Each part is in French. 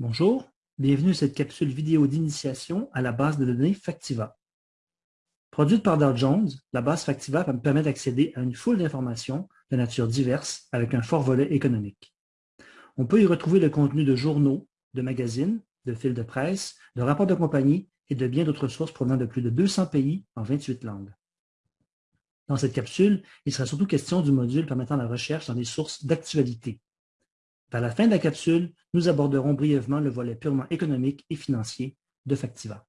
Bonjour, bienvenue à cette capsule vidéo d'initiation à la base de données Factiva. Produite par Dow Jones, la base Factiva permet d'accéder à une foule d'informations de nature diverse avec un fort volet économique. On peut y retrouver le contenu de journaux, de magazines, de fils de presse, de rapports de compagnie et de bien d'autres sources provenant de plus de 200 pays en 28 langues. Dans cette capsule, il sera surtout question du module permettant la recherche dans des sources d'actualité, vers la fin de la capsule, nous aborderons brièvement le volet purement économique et financier de Factiva.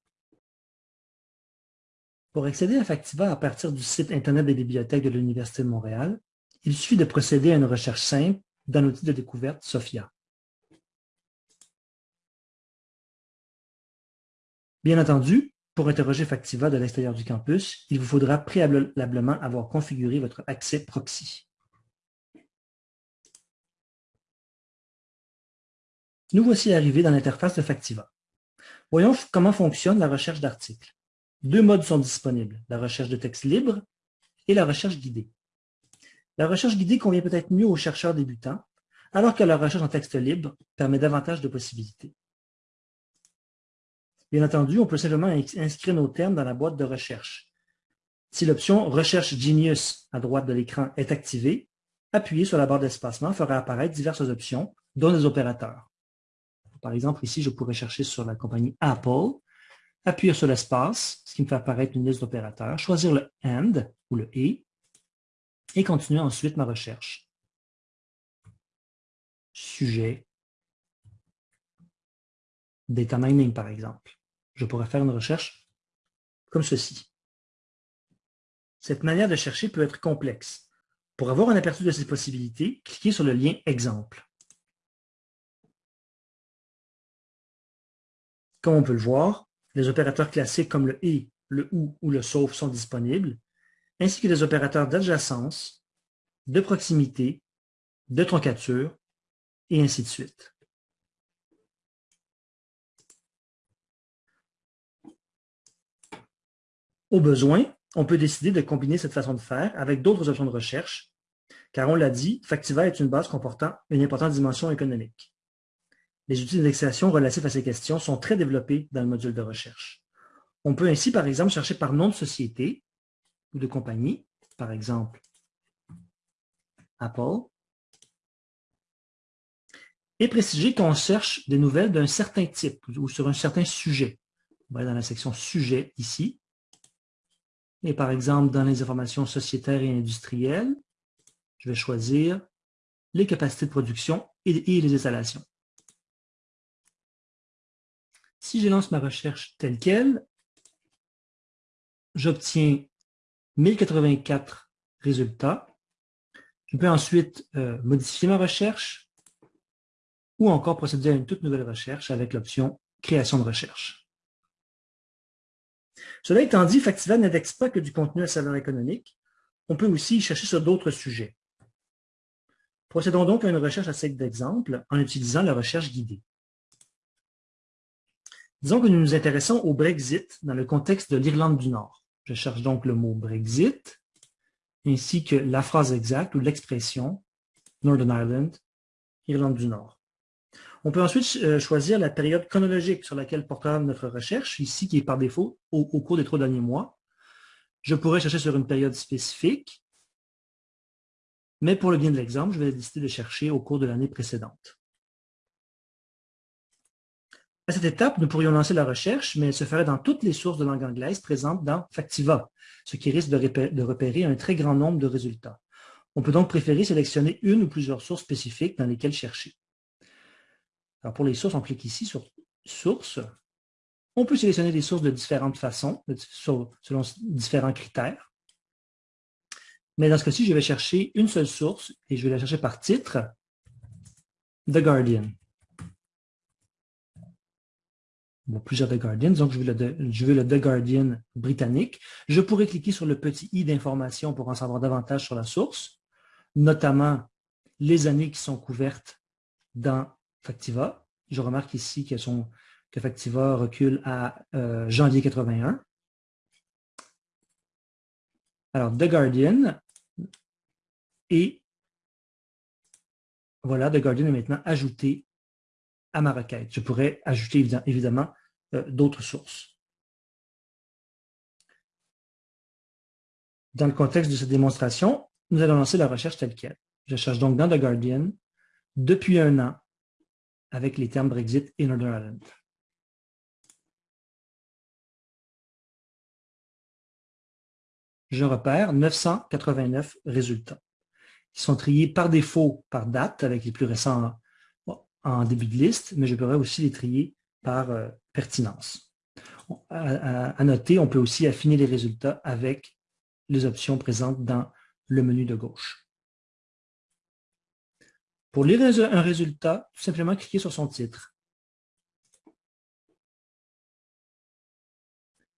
Pour accéder à Factiva à partir du site Internet des bibliothèques de l'Université de Montréal, il suffit de procéder à une recherche simple dans l'outil de découverte SOFIA. Bien entendu, pour interroger Factiva de l'extérieur du campus, il vous faudra préalablement avoir configuré votre accès proxy. Nous voici arrivés dans l'interface de Factiva. Voyons comment fonctionne la recherche d'articles. Deux modes sont disponibles, la recherche de texte libre et la recherche guidée. La recherche guidée convient peut-être mieux aux chercheurs débutants, alors que la recherche en texte libre permet davantage de possibilités. Bien entendu, on peut simplement inscrire nos termes dans la boîte de recherche. Si l'option « Recherche Genius » à droite de l'écran est activée, appuyer sur la barre d'espacement fera apparaître diverses options, dont les opérateurs. Par exemple, ici, je pourrais chercher sur la compagnie Apple, appuyer sur l'espace, ce qui me fait apparaître une liste d'opérateurs, choisir le AND ou le ET et continuer ensuite ma recherche. Sujet, data mining par exemple. Je pourrais faire une recherche comme ceci. Cette manière de chercher peut être complexe. Pour avoir un aperçu de ces possibilités, cliquez sur le lien « Exemple ». Comme on peut le voir, les opérateurs classiques comme le « et », le « ou » ou le « sauf » sont disponibles, ainsi que des opérateurs d'adjacence, de proximité, de troncature, et ainsi de suite. Au besoin, on peut décider de combiner cette façon de faire avec d'autres options de recherche, car on l'a dit, Factiva est une base comportant une importante dimension économique. Les outils d'indexation relatifs à ces questions sont très développés dans le module de recherche. On peut ainsi, par exemple, chercher par nom de société ou de compagnie, par exemple Apple, et préciser qu'on cherche des nouvelles d'un certain type ou sur un certain sujet. On va dans la section « Sujet » ici. Et par exemple, dans les informations sociétaires et industrielles, je vais choisir les capacités de production et les installations. Si je lance ma recherche telle qu'elle, j'obtiens 1084 résultats. Je peux ensuite euh, modifier ma recherche ou encore procéder à une toute nouvelle recherche avec l'option « Création de recherche ». Cela étant dit, Factiva n'indexe pas que du contenu à saveur économique. On peut aussi chercher sur d'autres sujets. Procédons donc à une recherche à titre d'exemple en utilisant la recherche guidée. Disons que nous nous intéressons au Brexit dans le contexte de l'Irlande du Nord. Je cherche donc le mot Brexit, ainsi que la phrase exacte ou l'expression Northern Ireland, Irlande du Nord. On peut ensuite euh, choisir la période chronologique sur laquelle portera notre recherche, ici qui est par défaut au, au cours des trois derniers mois. Je pourrais chercher sur une période spécifique, mais pour le bien de l'exemple, je vais décider de chercher au cours de l'année précédente. À cette étape, nous pourrions lancer la recherche, mais elle se ferait dans toutes les sources de langue anglaise présentes dans Factiva, ce qui risque de repérer un très grand nombre de résultats. On peut donc préférer sélectionner une ou plusieurs sources spécifiques dans lesquelles chercher. Pour les sources, on clique ici sur « Sources ». On peut sélectionner des sources de différentes façons, selon différents critères. Mais dans ce cas-ci, je vais chercher une seule source et je vais la chercher par titre, The Guardian. Plusieurs The Guardian, donc je veux, le, je The Guardian britannique. Je pourrais cliquer sur le petit i d'information pour en savoir davantage sur la source, notamment les années qui sont couvertes dans Factiva. Je remarque ici que, que Factiva recule à euh, janvier 81. Alors, The Guardian et voilà, The Guardian est maintenant ajouté à ma requête. Je pourrais ajouter évidemment d'autres sources. Dans le contexte de cette démonstration, nous allons lancer la recherche telle qu'elle. Je cherche donc dans The Guardian depuis un an avec les termes Brexit et Northern Ireland. Je repère 989 résultats qui sont triés par défaut par date avec les plus récents en début de liste, mais je pourrais aussi les trier par euh, À, noter, on peut aussi affiner les résultats avec les options présentes dans le menu de gauche. Pour lire un résultat, tout simplement cliquez sur son titre.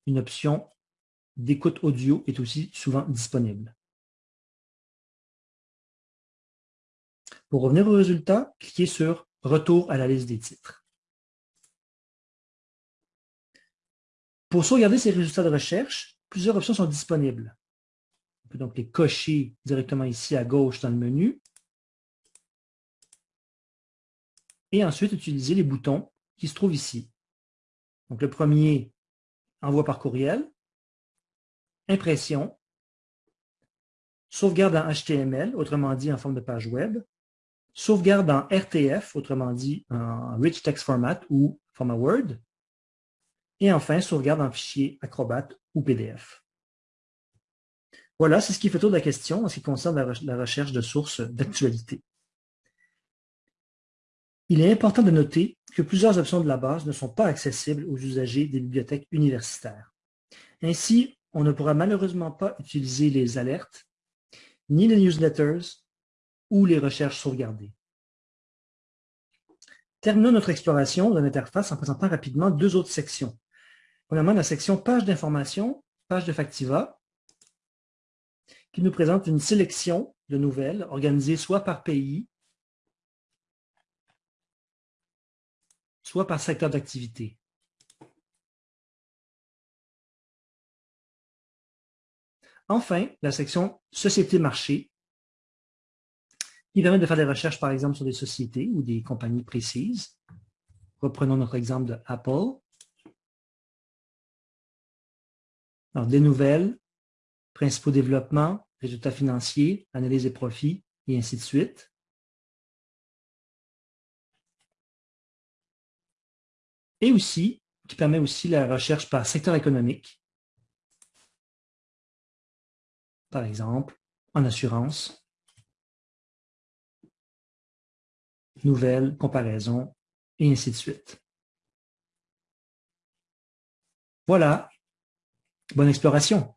Une option d'écoute audio est aussi souvent disponible. Pour revenir au résultat, cliquez sur Retour à la liste des titres. Pour sauvegarder ces résultats de recherche, plusieurs options sont disponibles. On peut donc les cocher directement ici à gauche dans le menu. Et ensuite, utiliser les boutons qui se trouvent ici. Donc, le premier, envoi par courriel, impression, sauvegarde en HTML, autrement dit en forme de page web, sauvegarde en RTF, autrement dit en Rich Text Format ou format Word, et enfin sauvegarde en fichier Acrobat ou PDF. Voilà, c'est ce qui fait tour de la question en ce qui concerne la recherche de sources d'actualité. Il est important de noter que plusieurs options de la base ne sont pas accessibles aux usagers des bibliothèques universitaires. Ainsi, on ne pourra malheureusement pas utiliser les alertes, ni les newsletters, ou les recherches sauvegardées. Terminons notre exploration de l'interface en présentant rapidement deux autres sections. Premièrement, la section Page d'information, page de Factiva, qui nous présente une sélection de nouvelles organisées soit par pays, soit par secteur d'activité. Enfin, la section Société-marché qui permet de faire des recherches, par exemple, sur des sociétés ou des compagnies précises. Reprenons notre exemple de Apple. Alors, des nouvelles, principaux développements, résultats financiers, analyse des profits, et ainsi de suite. Et aussi, qui permet aussi la recherche par secteur économique. Par exemple, en assurance, nouvelles, comparaisons, et ainsi de suite. Voilà. Bonne exploration.